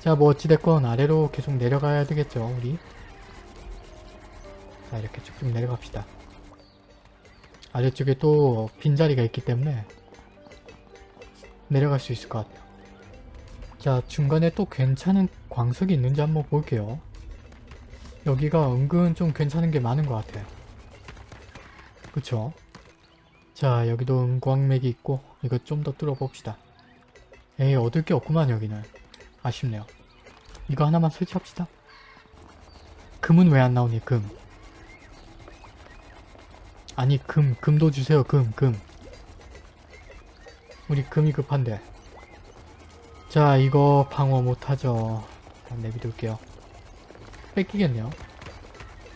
자, 뭐 어찌됐건 아래로 계속 내려가야 되겠죠, 우리. 자, 이렇게 쭉쭉 내려갑시다. 아래쪽에 또 빈자리가 있기 때문에 내려갈 수 있을 것 같아요. 자, 중간에 또 괜찮은 광석이 있는지 한번 볼게요. 여기가 은근 좀 괜찮은 게 많은 것 같아요. 그쵸? 자, 여기도 은광맥이 있고 이거 좀 더 뚫어봅시다. 에이, 얻을 게 없구만 여기는. 아쉽네요. 이거 하나만 설치합시다. 금은 왜 안 나오니, 금. 아니, 금, 금도 주세요, 금, 금. 우리 금이 급한데. 자, 이거 방어 못하죠. 내비둘게요. 뺏기겠네요.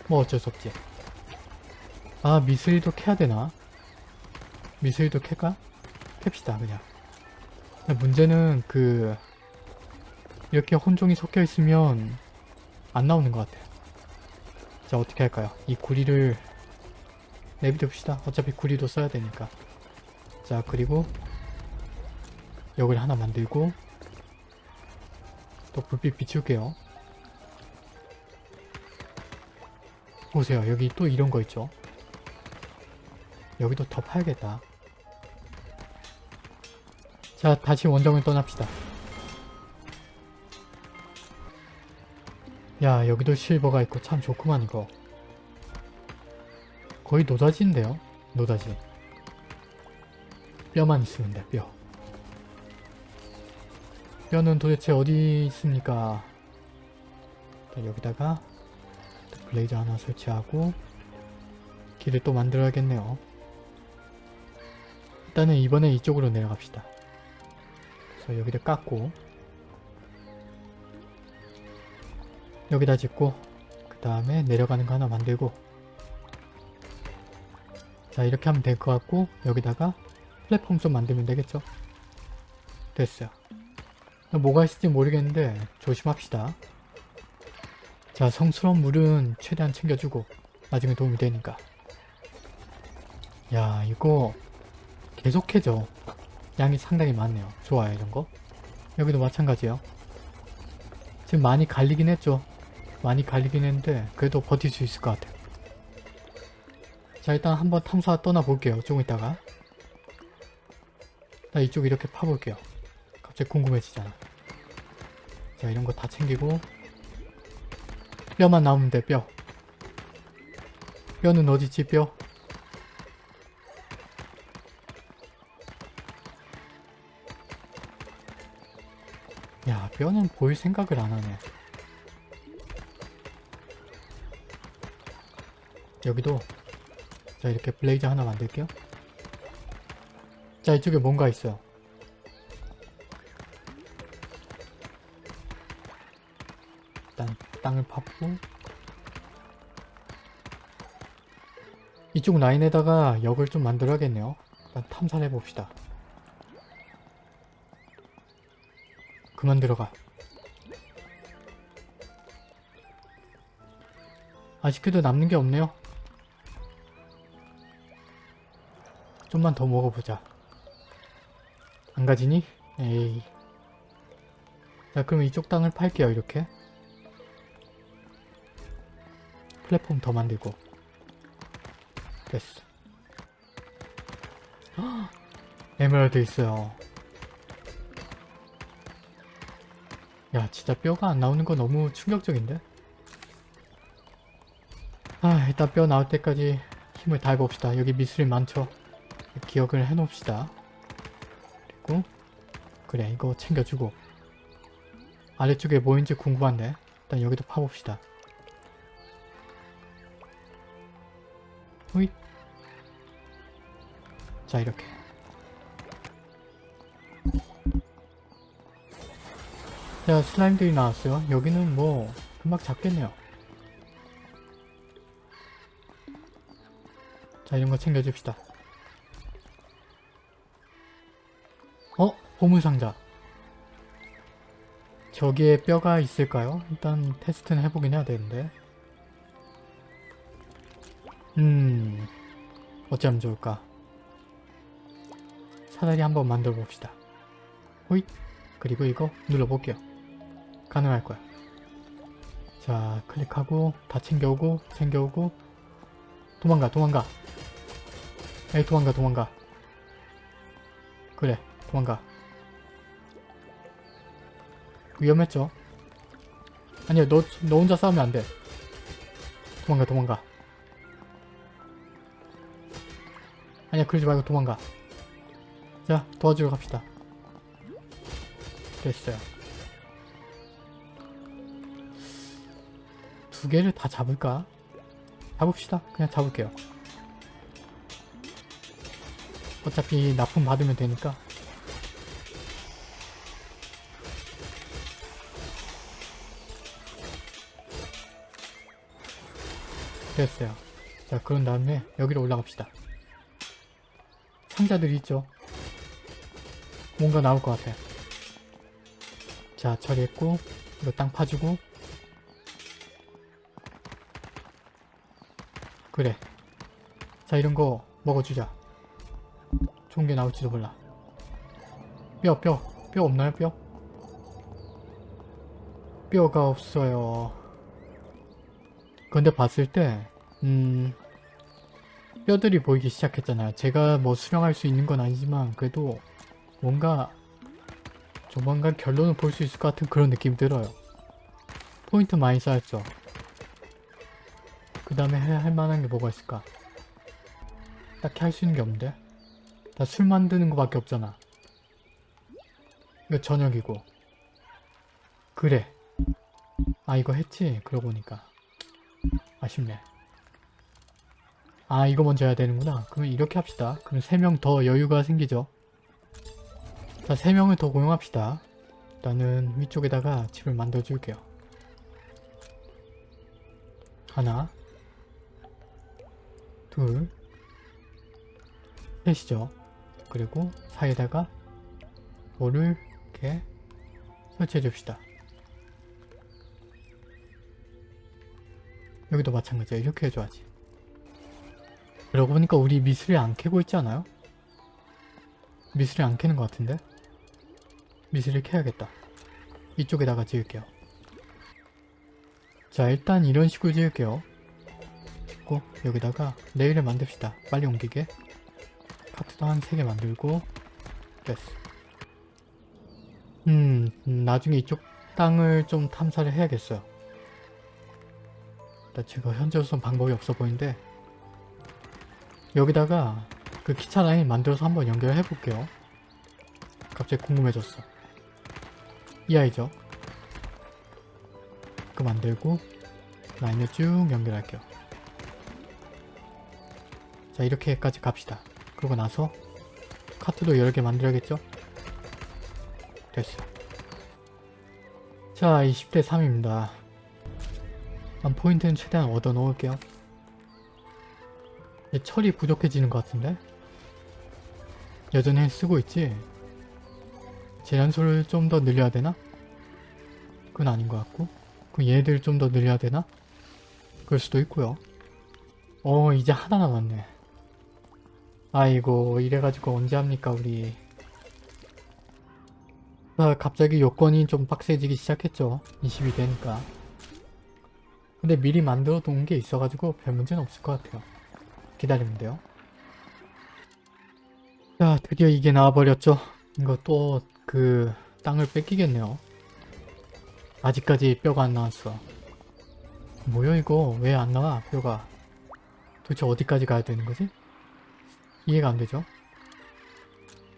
뭐 어쩔 수 없지. 아, 미스일도 캐야 되나? 미스일도 캘까? 캡시다, 그냥. 문제는 그 이렇게 혼종이 섞여 있으면 안 나오는 것 같아요. 자 어떻게 할까요? 이 구리를 내비둡시다. 어차피 구리도 써야 되니까. 자 그리고 여기를 하나 만들고 또 불빛 비출게요. 보세요. 여기 또 이런 거 있죠? 여기도 더 파야겠다. 자, 다시 원정을 떠납시다. 야, 여기도 실버가 있고 참 좋구만 이거. 거의 노다지인데요? 노다지. 뼈만 있으면 돼, 뼈. 뼈는 도대체 어디 있습니까? 여기다가 블레이저 하나 설치하고 길을 또 만들어야겠네요. 일단은 이번엔 이쪽으로 내려갑시다. 그래서 여기를 깎고 여기다 짓고 그 다음에 내려가는 거 하나 만들고. 자 이렇게 하면 될 것 같고 여기다가 플랫폼 좀 만들면 되겠죠? 됐어요. 뭐가 있을지 모르겠는데 조심합시다. 자 성스러운 물은 최대한 챙겨주고 나중에 도움이 되니까. 야 이거 계속해져 양이 상당히 많네요. 좋아요 이런거. 여기도 마찬가지요. 지금 많이 갈리긴 했죠 많이 갈리긴 했는데 그래도 버틸 수 있을 것 같아요. 자 일단 한번 탐사 떠나볼게요. 조금 있다가 나 이쪽 이렇게 파볼게요. 갑자기 궁금해지잖아. 자 이런 거 다 챙기고 뼈만 나오면 돼 뼈. 뼈는 어디지 뼈? 야 뼈는 보일 생각을 안 하네. 여기도 자 이렇게 블레이저 하나 만들게요. 자 이쪽에 뭔가 있어요. 일단 땅을 파고 이쪽 라인에다가 역을 좀 만들어야겠네요. 일단 탐사를 해봅시다. 그만 들어가. 아쉽게도 남는 게 없네요 좀만 더 먹어보자. 안 가지니? 에이. 자 그럼 이쪽 땅을 팔게요 이렇게. 플랫폼 더 만들고. 됐어. 헉, 에메랄드 있어요. 야 진짜 뼈가 안 나오는 거 너무 충격적인데? 아 일단 뼈 나올 때까지 힘을 다해봅시다. 여기 미술이 많죠? 기억을 해놓읍시다. 그리고 그래 이거 챙겨주고 아래쪽에 뭐인지 궁금한데 일단 여기도 파봅시다. 호잇 자 이렇게 자 슬라임들이 나왔어요. 여기는 뭐 금방 잡겠네요. 자 이런 거 챙겨줍시다. 보물상자. 저기에 뼈가 있을까요? 일단 테스트는 해보긴 해야 되는데. 음... 어쩌면 좋을까? 사다리 한번 만들어 봅시다. 호잇! 그리고 이거 눌러볼게요. 가능할 거야. 자, 클릭하고 다 챙겨오고 챙겨오고 도망가 도망가 에이 도망가 도망가 그래 도망가 위험했죠? 아니야 너, 너 혼자 싸우면 안 돼. 도망가 도망가. 아니야 그러지 말고 도망가. 자 도와주러 갑시다. 됐어요. 두 개를 다 잡을까? 잡읍시다. 그냥 잡을게요. 어차피 납품 받으면 되니까 됐어요. 자 그런 다음에 여기로 올라갑시다. 상자들이 있죠? 뭔가 나올 것 같아 자 처리했고 이거 땅 파주고. 그래. 자 이런 거 먹어주자. 좋은 게 나올지도 몰라. 뼈 뼈 뼈 없나요 뼈? 뼈가 없어요 근데 봤을 때 음... 뼈들이 보이기 시작했잖아요 제가 뭐 수령할 수 있는 건 아니지만 그래도 뭔가 조만간 결론을 볼 수 있을 것 같은 그런 느낌이 들어요 포인트 많이 쌓였죠 그 다음에 할 만한 게 뭐가 있을까? 딱히 할 수 있는 게 없는데? 다 술 만드는 거 밖에 없잖아. 이거 저녁이고. 그래. 아 이거 했지? 그러고 보니까. 아쉽네. 아 이거 먼저 해야 되는구나. 그러면 이렇게 합시다. 그럼 3명 더 여유가 생기죠. 자 3명을 더 고용합시다. 일단은 위쪽에다가 집을 만들어 줄게요. 하나 둘 셋이죠. 그리고 사이에다가 돌을 이렇게 설치해 줍시다. 여기도 마찬가지야. 이렇게 해줘야지. 그러고 보니까 우리 미술이 안 캐고 있지 않아요? 미술이 안 캐는 것 같은데? 미술을 캐야겠다. 이쪽에다가 지을게요. 자 일단 이런 식으로 지을게요. 짓고 여기다가 레일을 만듭시다. 빨리 옮기게. 카트도 한 3개 만들고 됐어. 음, 음, 나중에 이쪽 땅을 좀 탐사를 해야겠어요. 일단 제가 현재로선 방법이 없어 보이는데 여기다가 그 기차 라인 만들어서 한번 연결해 볼게요. 갑자기 궁금해졌어. 이 아이죠? 그 만들고 라인을 쭉 연결할게요. 자 이렇게까지 갑시다. 그러고 나서 카트도 여러 개 만들어야겠죠? 됐어. 자 20대 3입니다. 한 포인트는 최대한 얻어 놓을게요. 철이 부족해지는 것 같은데? 여전히 쓰고 있지? 재련소를 좀 더 늘려야 되나? 그건 아닌 것 같고 그럼 얘들 좀 더 늘려야 되나? 그럴 수도 있고요. 어 이제 하나 남았네. 아이고 이래가지고 언제 합니까 우리 아, 갑자기 요건이 좀 빡세지기 시작했죠 20이 되니까 근데 미리 만들어 둔게 있어가지고 별 문제는 없을 것 같아요. 기다리면 돼요. 자 드디어 이게 나와버렸죠. 이거 또 그 땅을 뺏기겠네요. 아직까지 뼈가 안 나왔어. 뭐야 이거? 왜 안 나와 뼈가? 도대체 어디까지 가야 되는 거지? 이해가 안 되죠?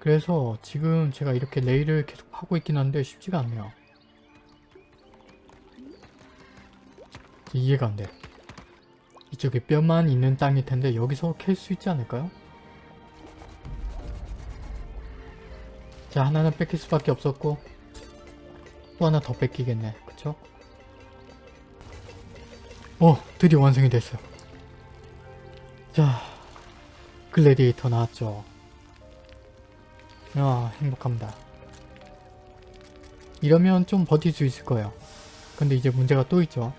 그래서 지금 제가 이렇게 레일을 계속 하고 있긴 한데 쉽지가 않네요. 이해가 안 돼. 이쪽에 뼈만 있는 땅일 텐데 여기서 캘 수 있지 않을까요? 자 하나는 뺏길 수밖에 없었고 또 하나 더 뺏기겠네. 그쵸? 어! 드디어 완성이 됐어요. 자 글래디에이터 나왔죠. 아 행복합니다. 이러면 좀 버틸 수 있을 거예요. 근데 이제 문제가 또 있죠.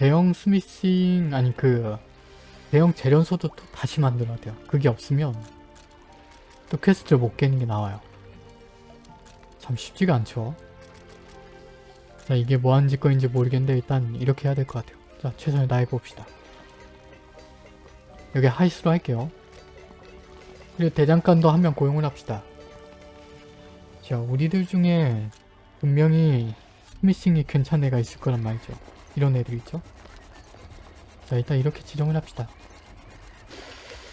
대형 smithing 아니 그 대형 재련소도 또 다시 만들어야 돼요. 그게 없으면 또 퀘스트를 못 깨는 게 나와요. 참 쉽지가 않죠. 자 이게 뭐하는 짓거리인지 모르겠는데 일단 이렇게 해야 될 것 같아요. 자 최선을 다해봅시다. 여기 하이스로 할게요. 그리고 대장간도 한 명 고용을 합시다. 자 우리들 중에 분명히 smithing이 괜찮은 애가 있을 거란 말이죠. 이런 애들 있죠. 자 일단 이렇게 지정을 합시다.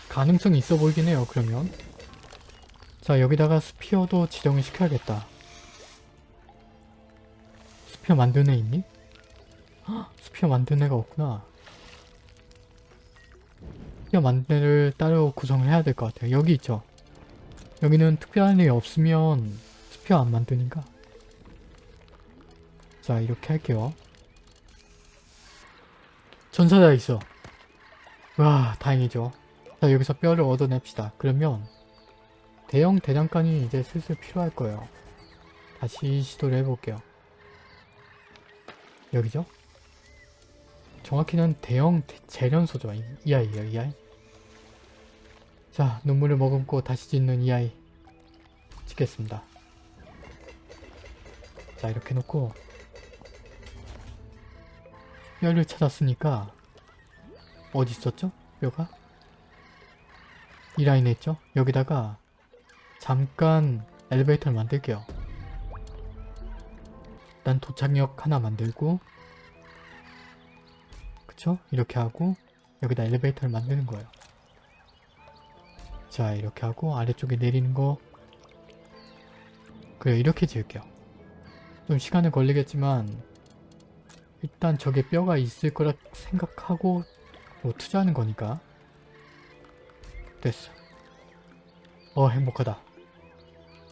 가능성이 있어 보이긴 해요 그러면. 자 여기다가 spear도 지정을 시켜야겠다. spear 만드는 애 있니? 헉, spear 만드는 애가 없구나. spear 만드는 애를 따로 구성을 해야 될 것 같아요. 여기 있죠. 여기는 특별한 애 없으면 스피어 안 만드니까. 자 이렇게 할게요. 전사자 있어. 와 다행이죠. 자 여기서 뼈를 얻어냅시다. 그러면 대형 대장간이 이제 슬슬 필요할 거예요. 다시 시도를 해볼게요. 여기죠? 정확히는 대형 대- 재련소죠. 이, 이 아이예요, 이 아이. 자, 눈물을 머금고 다시 짓는 이 아이. 짓겠습니다. 자, 이렇게 놓고 뼈를 찾았으니까 어디 있었죠? 뼈가? 이 라인에 있죠? 여기다가 잠깐 엘리베이터를 만들게요. 일단 도착역 하나 만들고 그쵸? 이렇게 하고 여기다 엘리베이터를 만드는 거예요. 자 이렇게 하고 아래쪽에 내리는 거 그래 이렇게 지을게요. 좀 시간은 걸리겠지만 일단 저게 뼈가 있을 거라 생각하고 뭐 투자하는 거니까 됐어. 어 행복하다.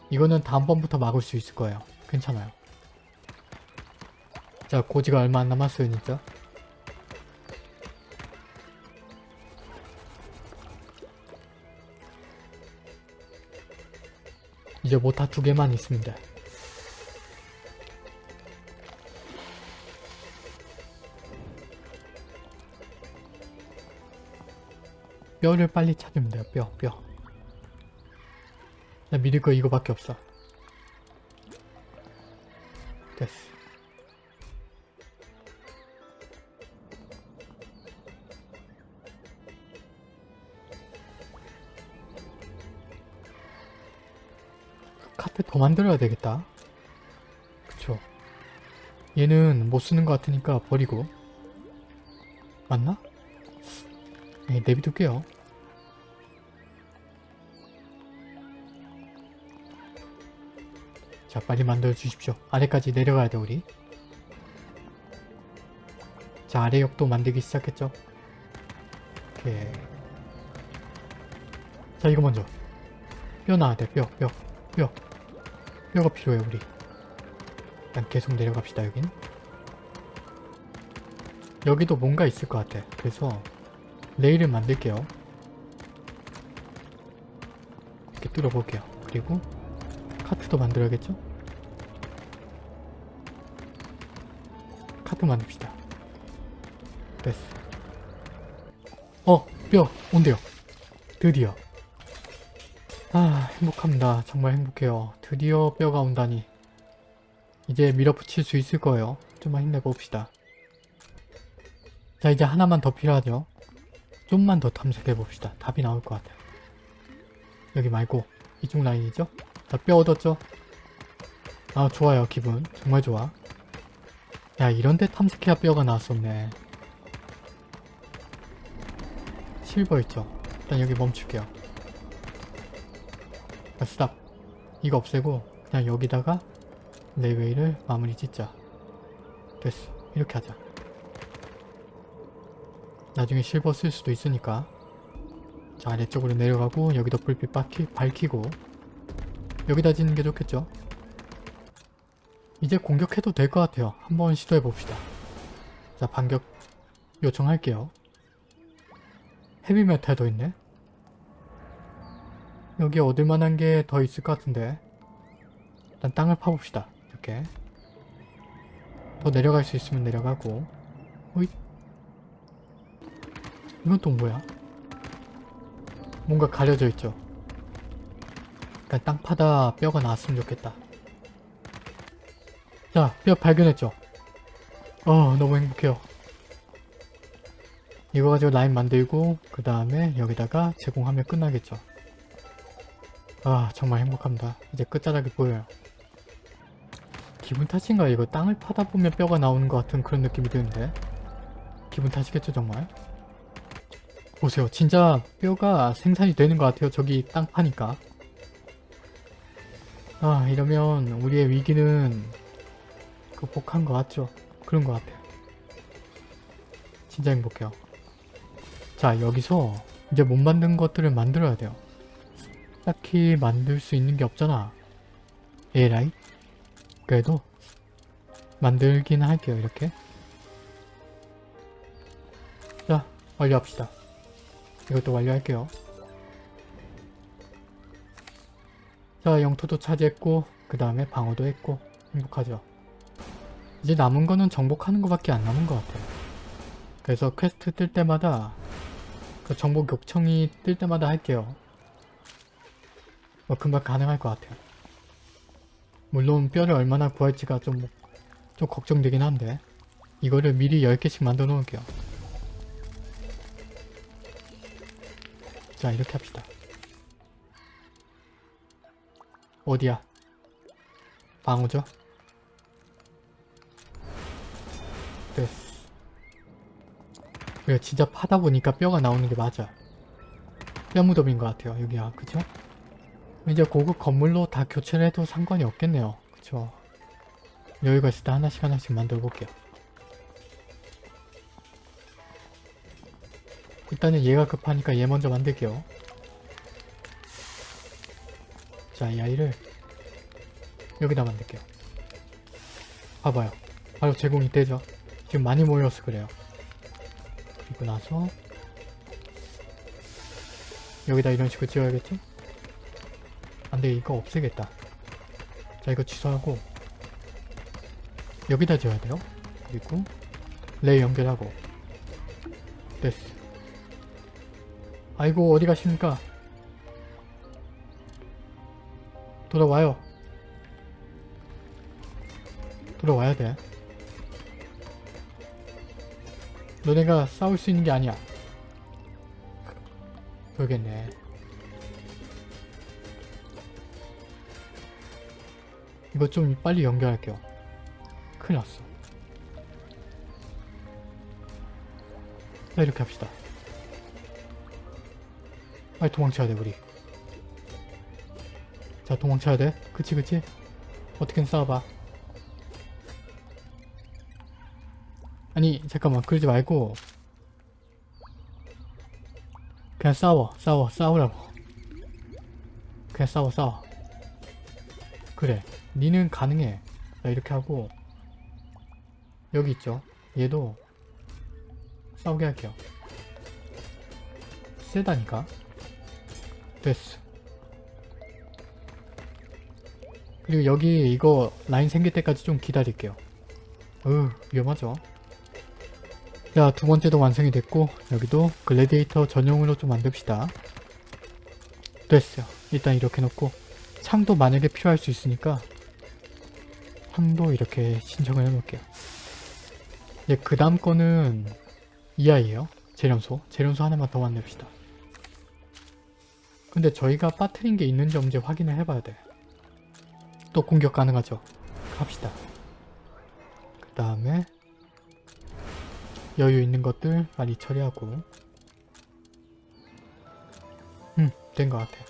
이거는 다음번부터 막을 수 있을 거예요. 괜찮아요. 자 고지가 얼마 안 남았어요 진짜. 이제 뭐다두 개만 있습니다. 뼈를 빨리 찾으면 돼요. 뼈, 뼈. 나 믿을 거 이거밖에 없어. 됐어. 카페 더 만들어야 되겠다. 그쵸. 얘는 못 쓰는 것 같으니까 버리고. 맞나? 네, 내비둘게요. 자, 빨리 만들어 주십시오. 아래까지 내려가야 돼, 우리. 자, 아래 역도 만들기 시작했죠? 오케이. 자, 이거 먼저. 뼈 나와야 돼, 뼈, 뼈, 뼈. 뼈가 필요해, 우리. 일단 계속 내려갑시다, 여긴. 여기도 뭔가 있을 것 같아. 그래서 레일을 만들게요. 이렇게 뚫어볼게요. 그리고 카트도 만들어야겠죠? 카트 만듭시다. 됐어. 어! 뼈! 온대요. 드디어. 아 행복합니다. 정말 행복해요. 드디어 뼈가 온다니. 이제 밀어붙일 수 있을 거예요. 좀만 힘내봅시다. 자 이제 하나만 더 필요하죠. 좀만 더 탐색해봅시다. 답이 나올 것 같아요. 여기 말고 이쪽 라인이죠? 자 뼈 얻었죠? 아 좋아요 기분 정말 좋아 야 이런데 탐색해야 뼈가 나왔었네. 실버 있죠? 일단 여기 멈출게요. 자, stop. 이거 없애고 그냥 여기다가 railway를 마무리 짓자. 됐어. 이렇게 하자. 나중에 실버 쓸 수도 있으니까. 자 아래쪽으로 내려가고 여기도 불빛 밝히, 밝히고. 여기다 짓는 게 좋겠죠 이제 공격해도 될 것 같아요. 한번 시도해 봅시다. 자 반격 요청할게요. 헤비메탈도 있네. 여기 얻을 만한 게 더 있을 것 같은데. 일단 땅을 파봅시다. 이렇게. 더 내려갈 수 있으면 내려가고. 어이 이건 또 뭐야? 뭔가 가려져 있죠. 그러니까 땅 파다 뼈가 나왔으면 좋겠다 자 뼈 발견했죠 어 너무 행복해요. 이거 가지고 라인 만들고 그 다음에 여기다가 제공하면 끝나겠죠. 아 정말 행복합니다. 이제 끝자락이 보여요. 기분 탓인가 이거 땅을 파다 보면 뼈가 나오는 것 같은 그런 느낌이 드는데 기분 탓이겠죠 정말? 보세요 진짜 뼈가 생산이 되는 것 같아요 저기 땅 파니까 아 이러면 우리의 위기는 극복한 것 같죠? 그런 것 같아요. 진짜 행복해요. 자 여기서 이제 못 만든 것들을 만들어야 돼요. 딱히 만들 수 있는 게 없잖아. 에라이? 그래도 만들긴 할게요 이렇게. 자 완료합시다. 이것도 완료할게요. 자 영토도 차지했고 그 다음에 방어도 했고 행복하죠 이제 남은 거는 정복하는 것밖에 안 남은 것 같아요 그래서 퀘스트 뜰 때마다 그 정복 요청이 뜰 때마다 할게요 뭐 금방 가능할 것 같아요 물론 뼈를 얼마나 구할지가 좀, 좀 걱정되긴 한데 이거를 미리 10개씩 만들어 놓을게요. 자 이렇게 합시다. 어디야? 방어죠? 그래 진짜 파다 보니까 뼈가 나오는 게 맞아. 뼈 무덤인 것 같아요. 여기야 그죠? 이제 고급 건물로 다 교체를 해도 상관이 없겠네요. 그쵸? 여유가 있을 때 하나씩 하나씩 만들어 볼게요. 일단은 얘가 급하니까 얘 먼저 만들게요. 자, 이 아이를 여기다 만들게요. 봐봐요. 바로 제공이 되죠. 지금 많이 모여서 그래요. 그리고 나서 여기다 이런 식으로 지어야겠지? 안돼 이거 없애겠다. 자 이거 취소하고 여기다 지어야 돼요. 그리고 레이 연결하고. 됐어. 아이고 어디 가십니까? 돌아와요. 돌아와야 돼 너네가 싸울 수 있는 게 아니야 그러겠네 이거 좀 빨리 연결할게요. 큰일 났어. 자 이렇게 합시다. 빨리 도망쳐야 돼 우리. 자 도망쳐야 돼. 그치 그치? 어떻게든 싸워봐. 아니 잠깐만. 그러지 말고. 그냥 싸워. 싸워. 싸우라고. 그냥 싸워 싸워. 그래. 니는 가능해. 자 이렇게 하고. 여기 있죠. 얘도 싸우게 할게요. 세다니까? 됐어. 그리고 여기 이거 라인 생길 때까지 좀 기다릴게요. 으 위험하죠 자 두번째도 완성이 됐고 여기도 글래디에이터 전용으로 좀 만듭시다 됐어요 일단 이렇게 놓고 창도 만약에 필요할 수 있으니까 창도 이렇게 신청을 해놓을게요. 예, 그 다음 거는 이 아이에요. 재련소. 재련소 하나만 더 만듭시다. 근데 저희가 빠트린 게 있는지 언제 확인을 해봐야 돼. 또 공격 가능하죠. 갑시다. 그 다음에 여유 있는 것들 빨리 처리하고 음, 된 것 같아요.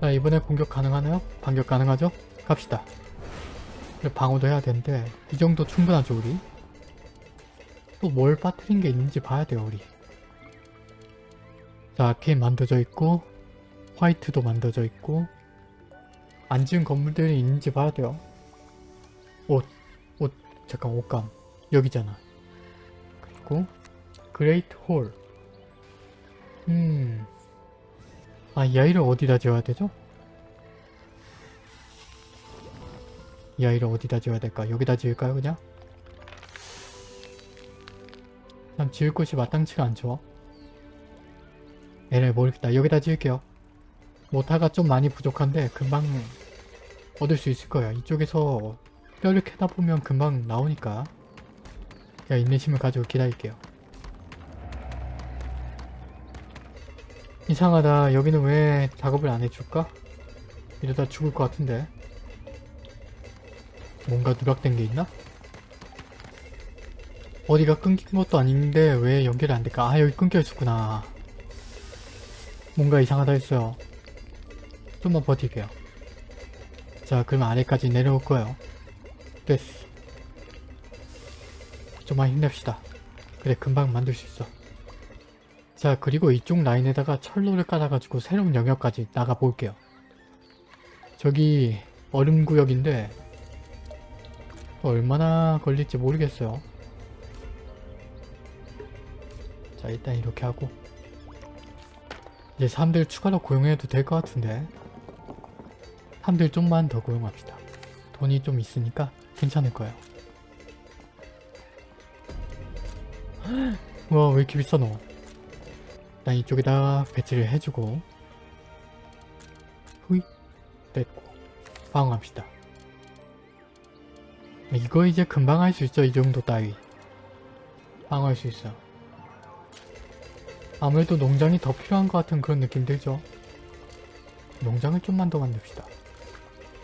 자, 이번에 공격 가능하나요? 반격 가능하죠? 갑시다. 방어도 해야 되는데 이 정도 충분하죠 우리? 또 뭘 빠뜨린 게 있는지 봐야 돼요 우리 자 arcane 만들어져 있고 white도 만들어져 있고 안 지은 건물들이 있는지 봐야 돼요 옷, 옷, 잠깐 옷감 여기잖아 그리고 great hall 음... 아 이 아이를 어디다 지어야 되죠? 이 아이를 어디다 지어야 될까? 여기다 지을까요 그냥? 난 지을 곳이 마땅치가 않죠. 에라이 모르겠다. 여기다 지을게요. 모타가 좀 많이 부족한데 금방 얻을 수 있을 거예요. 이쪽에서 뼈를 캐다 보면 금방 나오니까 야 인내심을 가지고 기다릴게요. 이상하다. 여기는 왜 작업을 안 해줄까? 이러다 죽을 것 같은데. 뭔가 누락된 게 있나? 어디가 끊긴 것도 아닌데 왜 연결이 안 될까? 아 여기 끊겨 있었구나. 뭔가 이상하다 했어요. 좀만 버틸게요. 자 그럼 아래까지 내려올 거예요. 됐어. 좀만 힘냅시다. 그래 금방 만들 수 있어. 자 그리고 이쪽 라인에다가 철로를 깔아가지고 새로운 영역까지 나가 볼게요. 저기 얼음 구역인데 또 얼마나 걸릴지 모르겠어요. 자 일단 이렇게 하고 이제 사람들 추가로 고용해도 될 것 같은데 사람들 좀만 더 고용합시다. 돈이 좀 있으니까 괜찮을 거예요. 와 왜 이렇게 비싸 너? 일단 이쪽에다 배치를 해주고. 후이 됐고. 방어합시다. 이거 이제 금방 할 수 있죠 이 정도 따위. 방어할 수 있어. 아무래도 농장이 더 필요한 것 같은 그런 느낌 들죠? 농장을 좀만 더 만듭시다.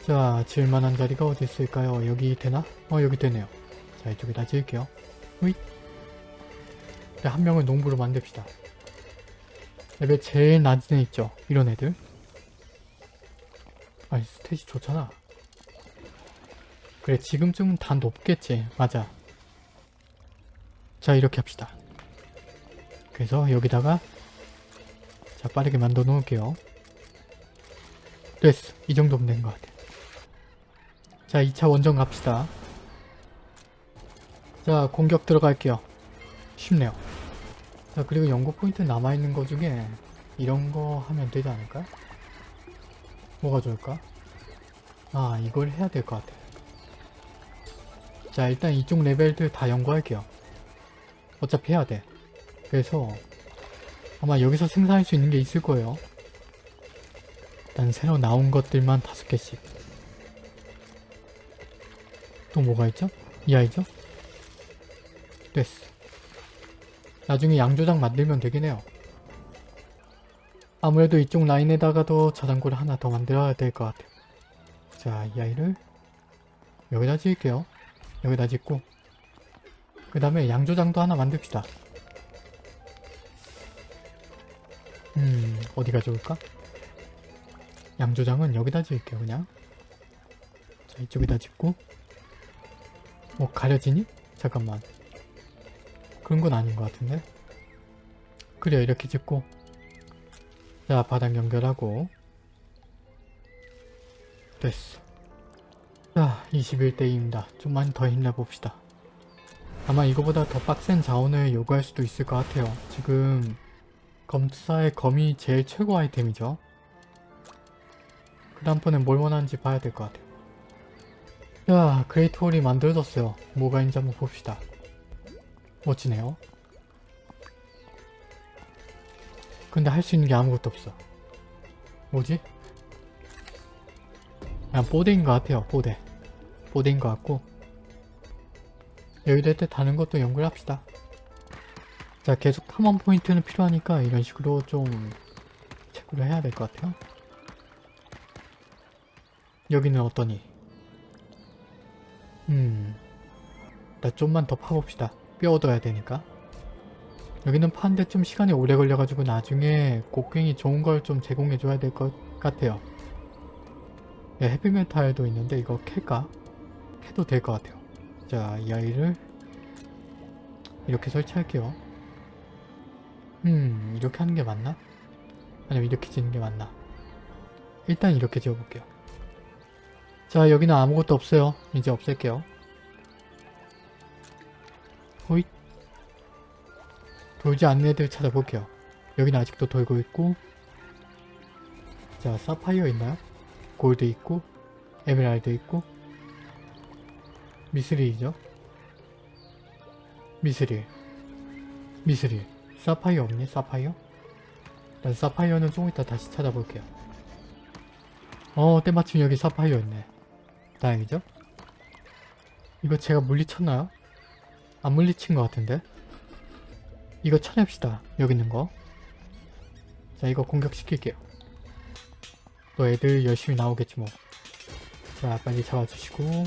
자 지을만한 자리가 어디 있을까요? 여기 되나? 어 여기 되네요. 자 이쪽에다 지을게요. 후잇 자, 한 명을 농부로 만듭시다. 레벨 제일 낮은 애 있죠? 이런 애들? 아니 stat이 좋잖아. 그래 지금쯤은 다 높겠지. 맞아. 자 이렇게 합시다. 그래서 여기다가 자 빠르게 만들어 놓을게요. 됐어. 이 정도면 된 것 같아. 자 2차 원정 갑시다. 자 공격 들어갈게요. 쉽네요 자 그리고 연구 포인트 남아있는 거 중에 이런 거 하면 되지 않을까? 뭐가 좋을까? 아 이걸 해야 될 것 같아 자 일단 이쪽 레벨들 다 연구할게요 어차피 해야 돼 그래서 아마 여기서 생산할 수 있는 게 있을 거예요 일단 새로 나온 것들만 다섯 개씩 또 뭐가 있죠? 이 아이죠? 됐어 나중에 양조장 만들면 되긴 해요. 아무래도 이쪽 라인에다가도 저장고를 하나 더 만들어야 될 것 같아요. 자 이 아이를 여기다 지을게요. 여기다 짓고. 그 다음에 양조장도 하나 만듭시다. 음 어디가 좋을까? 양조장은 여기다 지을게요 그냥. 자 이쪽에다 짓고. 뭐 가려지니? 잠깐만 그런 건 아닌 것 같은데? 그래 이렇게 짓고. 자 바닥 연결하고. 됐어. 자 21대입니다. 좀만 더 힘내봅시다. 아마 이거보다 더 빡센 자원을 요구할 수도 있을 것 같아요. 지금 검투사의 검이 제일 최고 아이템이죠. 그 다음번엔 뭘 원하는지 봐야 될 것 같아요. 자 great hall이 만들어졌어요. 뭐가 있는지 한번 봅시다 멋지네요. 근데 할 수 있는 게 아무것도 없어. 뭐지? 그냥 뽀대인 것 같아요 뽀대. 뽀대인 것 같고. 여기다 때 다는 것도 연구를 합시다. 자 계속 탐험 포인트는 필요하니까 이런 식으로 좀 체크를 해야 될 것 같아요. 여기는 어떠니? 음... 나 좀만 더 파봅시다 뼈 얻어야 되니까 여기는 파는데 좀 시간이 오래 걸려가지고 나중에 곡괭이 좋은 걸 좀 제공해줘야 될 것 같아요 네, 헤비메탈도 있는데 이거 캘까? 캐도 될 것 같아요 자 이 아이를 이렇게 설치할게요 음 이렇게 하는 게 맞나? 아니면 이렇게 짓는 게 맞나? 일단 이렇게 지어볼게요 자 여기는 아무것도 없어요 이제 없앨게요 호잇 돌지 않는 애들 찾아볼게요 여기는 아직도 돌고 있고 자 사파이어 있나요? 골드 있고 에메랄드 있고 미스릴이죠 미스릴 미스릴 사파이어 없네 사파이어? 일단 사파이어는 조금 이따 다시 찾아볼게요 어 때마침 여기 사파이어 있네 다행이죠? 이거 제가 물리쳤나요? 안 물리친 것 같은데? 이거 찾읍시다. 여기 있는 거. 자, 이거 공격시킬게요. 또 애들 열심히 나오겠지 뭐. 자, 빨리 잡아주시고.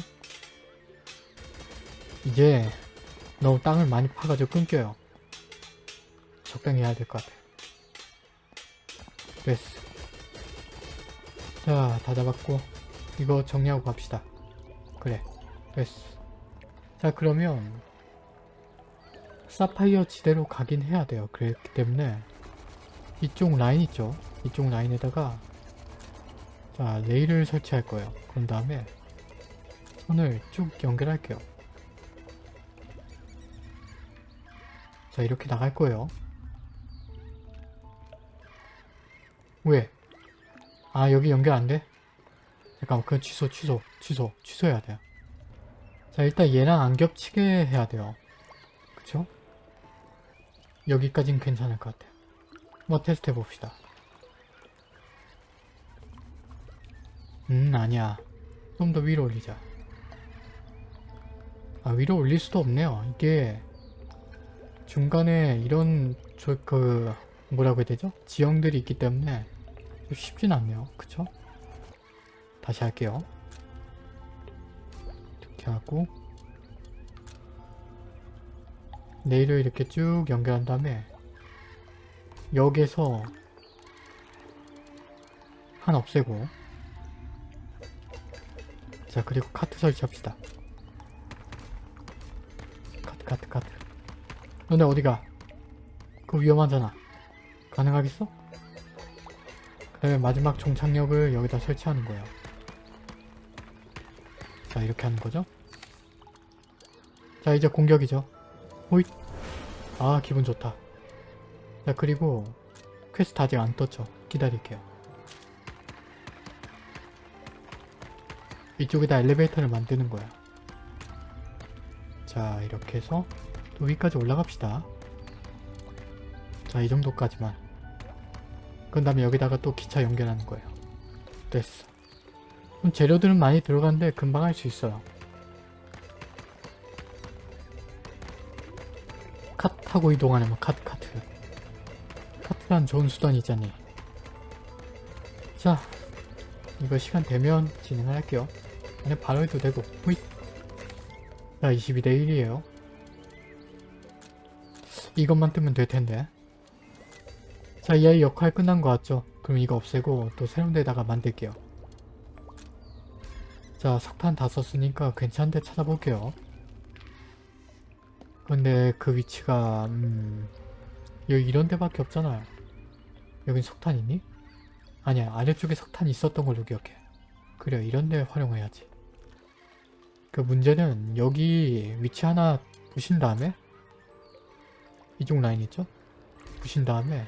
이제 너무 땅을 많이 파가지고 끊겨요. 적당히 해야 될 것 같아. 됐어. 자, 다 잡았고. 이거 정리하고 갑시다. 그래. 됐어. 자, 그러면 사파이어 지대로 가긴 해야 돼요. 그렇기 때문에 이쪽 라인 있죠? 이쪽 라인에다가 자, 레일을 설치할 거예요. 그런 다음에 선을 쭉 연결할게요. 자, 이렇게 나갈 거예요. 왜? 아, 여기 연결 안 돼? 잠깐만, 그건 취소, 취소, 취소, 취소해야 돼요. 자, 일단 얘랑 안 겹치게 해야 돼요. 그쵸? 여기까진 괜찮을 것 같아요. 뭐 테스트 해봅시다. 음, 아니야. 좀 더 위로 올리자. 아, 위로 올릴 수도 없네요. 이게 중간에 이런 저 그 뭐라고 해야 되죠? 지형들이 있기 때문에 좀 쉽진 않네요. 그쵸? 다시 할게요. 이렇게 하고 레일을 이렇게 쭉 연결한 다음에 여기에서 하나 없애고 자 그리고 카트 설치합시다. 카트 카트 카트. 너네 어디가? 그거 위험하잖아. 가능하겠어? 그 다음에 마지막 종착역을 여기다 설치하는 거예요 자 이렇게 하는 거죠? 자 이제 공격이죠 호잇. 아 기분 좋다. 자 그리고 퀘스트 아직 안 떴죠? 기다릴게요. 이쪽에다 엘리베이터를 만드는 거야. 자 이렇게 해서 또 위까지 올라갑시다. 자 이 정도까지만. 그 다음에 여기다가 또 기차 연결하는 거예요. 됐어. 그럼 재료들은 많이 들어가는데 금방 할 수 있어요 타고 이동하려면 카트 카트. 카트란 좋은 수단이잖니. 자 이거 시간 되면 진행을 할게요. 그냥 바로 해도 되고. 후잇. 자 22대 1이에요. 이것만 뜨면 될 텐데. 자이 아이 역할 끝난 거 같죠? 그럼 이거 없애고 또 새로운 데다가 만들게요. 자 석탄 다 썼으니까 괜찮은 데 찾아볼게요 근데 그 위치가 음... 여기 이런 데밖에 없잖아요 여긴 석탄 있니? 아니야 아래쪽에 석탄이 있었던 걸로 기억해 그래 이런 데 활용해야지 그 문제는 여기 위치 하나 부신 다음에 이쪽 라인 있죠? 부신 다음에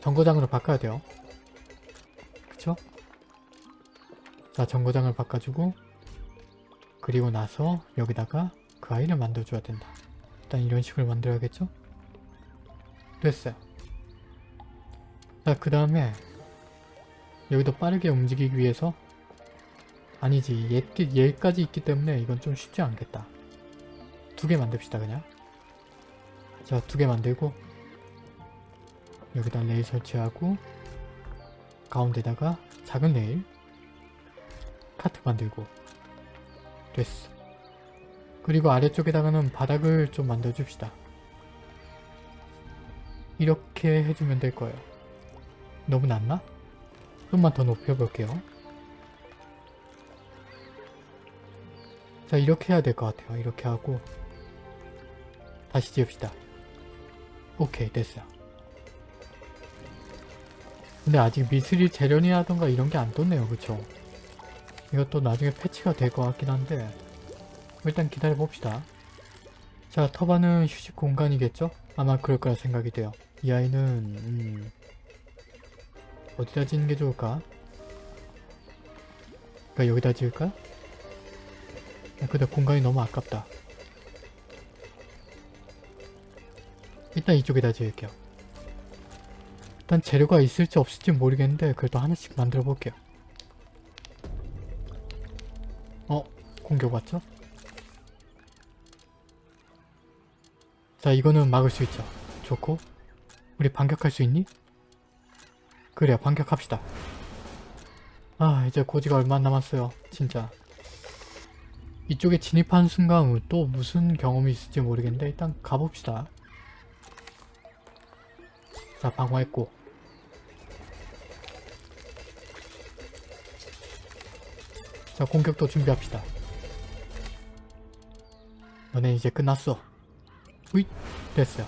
정거장으로 바꿔야 돼요 그쵸? 자 정거장을 바꿔주고 그리고 나서 여기다가 그 아이를 만들어줘야 된다. 일단 이런 식으로 만들어야겠죠? 됐어요. 자 그 다음에 여기도 빠르게 움직이기 위해서 아니지 얘, 얘까지 있기 때문에 이건 좀 쉽지 않겠다. 두 개 만듭시다 그냥. 자 두 개 만들고 여기다 레일 설치하고 가운데다가 작은 레일 카트 만들고 됐어 그리고 아래쪽에다가는 바닥을 좀 만들어줍시다. 이렇게 해주면 될 거예요. 너무 낮나? 좀만 더 높여볼게요. 자 이렇게 해야 될 것 같아요. 이렇게 하고 다시 지읍시다. 오케이 됐어요. 근데 아직 미스릴 재련이라던가 이런 게 안 떴네요. 그쵸? 이것도 나중에 패치가 될 것 같긴 한데 일단 기다려 봅시다 자 터바는 휴식 공간이겠죠? 아마 그럴 거라 생각이 돼요 이 아이는 음, 어디다 짓는 게 좋을까? 그러니까 여기다 지을까? 야, 근데 공간이 너무 아깝다 일단 이쪽에다 지을게요 일단 재료가 있을지 없을지 모르겠는데 그래도 하나씩 만들어 볼게요 어? 공격 왔죠? 자 이거는 막을 수 있죠. 좋고 우리 반격할 수 있니? 그래 반격합시다. 아 이제 고지가 얼마 안 남았어요. 진짜. 이쪽에 진입하는 순간 또 무슨 경험이 있을지 모르겠는데 일단 가봅시다. 자 방어했고 자 공격도 준비합시다. 너네 이제 끝났어. 으잇 됐어요.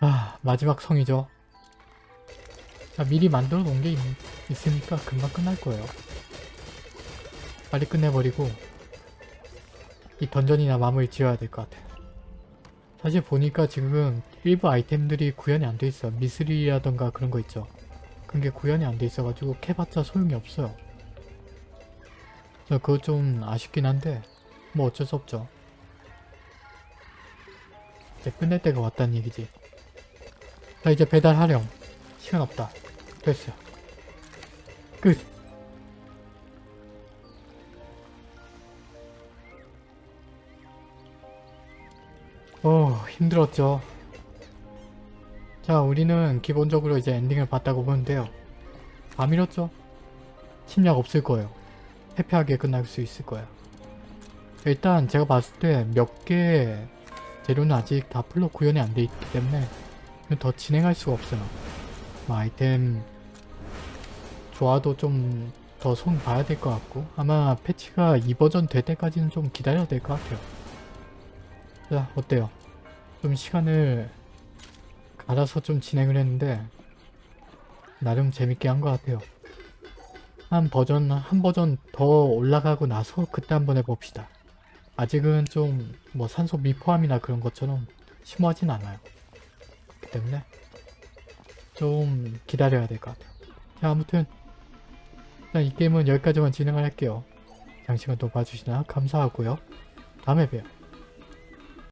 아 마지막 성이죠. 자 미리 만들어 놓은 게 있, 있으니까 금방 끝날 거예요. 빨리 끝내버리고 이 던전이나 마무리 지어야 될 것 같아요. 사실 보니까 지금 일부 아이템들이 구현이 안 돼 있어. 미스릴이라던가 그런 거 있죠. 그런 게 구현이 안 돼 있어가지고 캐봤자 소용이 없어요. 저 그거 좀 아쉽긴 한데 뭐 어쩔 수 없죠. 이제 끝낼 때가 왔다는 얘기지. 자 이제 배달하렴. 시간 없다. 됐어요. 끝. 어 힘들었죠. 자 우리는 기본적으로 이제 엔딩을 봤다고 보는데요. 밤이었죠? 침략 없을 거예요. 해피하게 끝날 수 있을 거예요. 일단 제가 봤을 때 몇 개 재료는 아직 다 풀로 구현이 안 돼 있기 때문에 더 진행할 수가 없어요. 뭐 아이템 좋아도 좀 더 손 봐야 될 것 같고 아마 패치가 2버전 될 때까지는 좀 기다려야 될 것 같아요. 자 어때요? 좀 시간을 갈아서 좀 진행을 했는데 나름 재밌게 한 것 같아요. 한 버전 한 버전 더 올라가고 나서 그때 한번 해봅시다. 아직은 좀 뭐 산소 미포함이나 그런 것처럼 심오하진 않아요. 그렇기 때문에 좀 기다려야 될 것 같아요. 자 아무튼 일단 이 게임은 여기까지만 진행을 할게요. 장시간 또 봐주시나 감사하고요. 다음에 봬요.